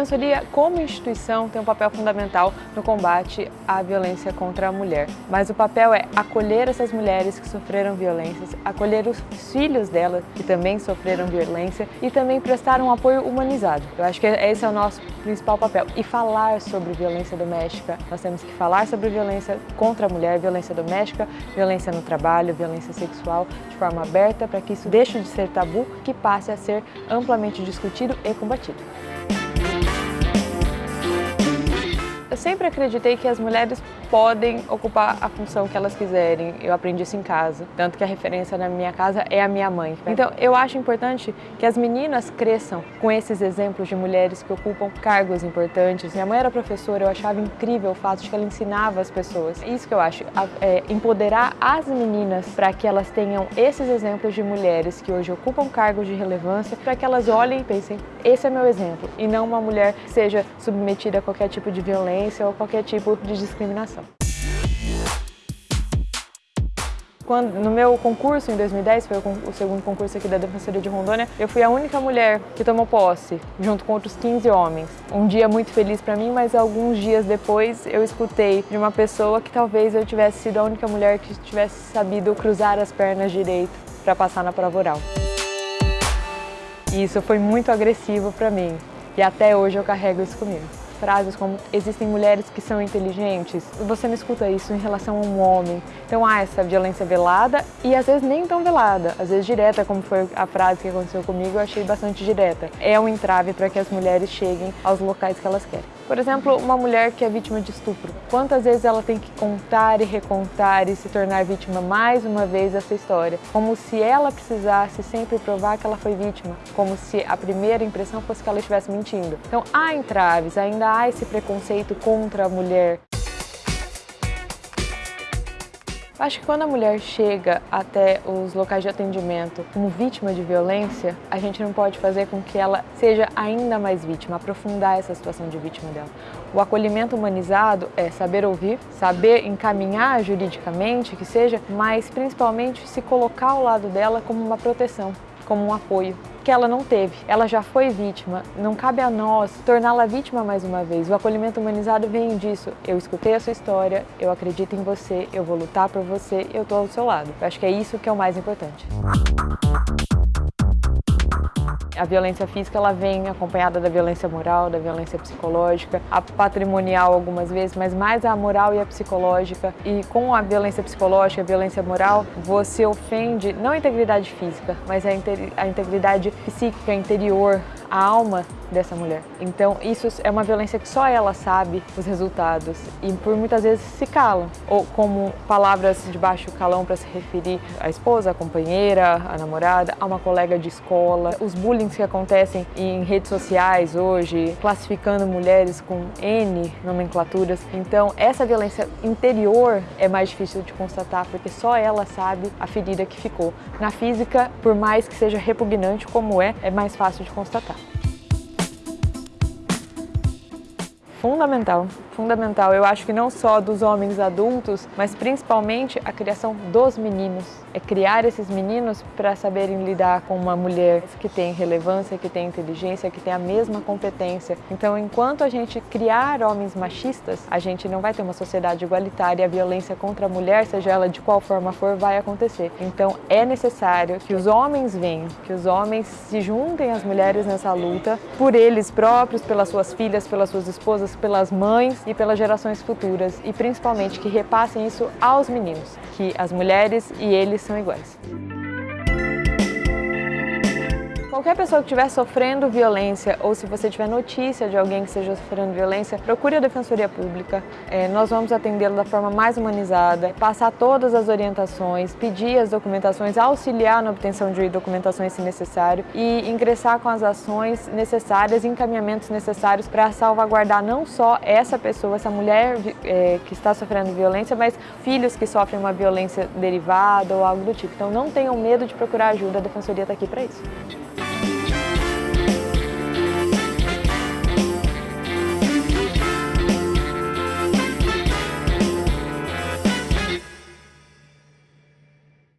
Defensoria, como instituição, tem um papel fundamental no combate à violência contra a mulher. Mas o papel é acolher essas mulheres que sofreram violências, acolher os filhos delas que também sofreram violência e também prestar um apoio humanizado. Eu acho que esse é o nosso principal papel. E falar sobre violência doméstica. Nós temos que falar sobre violência contra a mulher, violência doméstica, violência no trabalho, violência sexual, de forma aberta, para que isso deixe de ser tabu, que passe a ser amplamente discutido e combatido. Eu sempre acreditei que as mulheres podem ocupar a função que elas quiserem. Eu aprendi isso em casa, tanto que a referência na minha casa é a minha mãe. Então, eu acho importante que as meninas cresçam com esses exemplos de mulheres que ocupam cargos importantes. Minha mãe era professora, eu achava incrível o fato de que ela ensinava as pessoas. Isso que eu acho, é empoderar as meninas para que elas tenham esses exemplos de mulheres que hoje ocupam cargos de relevância, para que elas olhem e pensem, esse é meu exemplo, e não uma mulher que seja submetida a qualquer tipo de violência violência ou qualquer tipo de discriminação. Quando, no meu concurso em 2010, foi o, segundo concurso aqui da Defensoria de Rondônia, eu fui a única mulher que tomou posse, junto com outros 15 homens. Um dia muito feliz para mim, mas alguns dias depois eu escutei de uma pessoa que talvez eu tivesse sido a única mulher que tivesse sabido cruzar as pernas direito para passar na prova oral. E isso foi muito agressivo para mim, e até hoje eu carrego isso comigo frases como existem mulheres que são inteligentes, você não escuta isso em relação a um homem. Então há essa violência velada e às vezes nem tão velada, às vezes direta, como foi a frase que aconteceu comigo, eu achei bastante direta. É um entrave para que as mulheres cheguem aos locais que elas querem. Por exemplo, uma mulher que é vítima de estupro. Quantas vezes ela tem que contar e recontar e se tornar vítima mais uma vez dessa história? Como se ela precisasse sempre provar que ela foi vítima, como se a primeira impressão fosse que ela estivesse mentindo. Então há entraves, ainda há esse preconceito contra a mulher. Acho que quando a mulher chega até os locais de atendimento como vítima de violência, a gente não pode fazer com que ela seja ainda mais vítima, aprofundar essa situação de vítima dela. O acolhimento humanizado é saber ouvir, saber encaminhar juridicamente, que seja, mas principalmente se colocar ao lado dela como uma proteção, como um apoio que ela não teve. Ela já foi vítima, não cabe a nós torná-la vítima mais uma vez. O acolhimento humanizado vem disso. Eu escutei a sua história, eu acredito em você, eu vou lutar por você, eu estou ao seu lado. Eu acho que é isso que é o mais importante. A violência física ela vem acompanhada da violência moral, da violência psicológica, a patrimonial algumas vezes, mas mais a moral e a psicológica. E com a violência psicológica, a violência moral, você ofende não a integridade física, mas a, a integridade psíquica interior, a alma dessa mulher. Então isso é uma violência que só ela sabe os resultados e por muitas vezes se calam, ou como palavras de baixo calão para se referir à esposa, à companheira, à namorada, a uma colega de escola, os bullying que acontecem em redes sociais hoje, classificando mulheres com N nomenclaturas. Então essa violência interior é mais difícil de constatar porque só ela sabe a ferida que ficou. Na física, por mais que seja repugnante como é, é mais fácil de constatar. Fundamental fundamental, eu acho que não só dos homens adultos, mas principalmente a criação dos meninos. É criar esses meninos para saberem lidar com uma mulher que tem relevância, que tem inteligência, que tem a mesma competência. Então, enquanto a gente criar homens machistas, a gente não vai ter uma sociedade igualitária e a violência contra a mulher, seja ela de qual forma for, vai acontecer. Então, é necessário que os homens venham, que os homens se juntem às mulheres nessa luta, por eles próprios, pelas suas filhas, pelas suas esposas, pelas mães e pelas gerações futuras e principalmente que repassem isso aos meninos, que as mulheres e eles são iguais. Qualquer pessoa que estiver sofrendo violência ou se você tiver notícia de alguém que esteja sofrendo violência, procure a Defensoria Pública. É, nós vamos atendê-lo da forma mais humanizada, passar todas as orientações, pedir as documentações, auxiliar na obtenção de documentações se necessário e ingressar com as ações necessárias, encaminhamentos necessários para salvaguardar não só essa pessoa, essa mulher é, que está sofrendo violência, mas filhos que sofrem uma violência derivada ou algo do tipo. Então não tenham medo de procurar ajuda, a Defensoria está aqui para isso.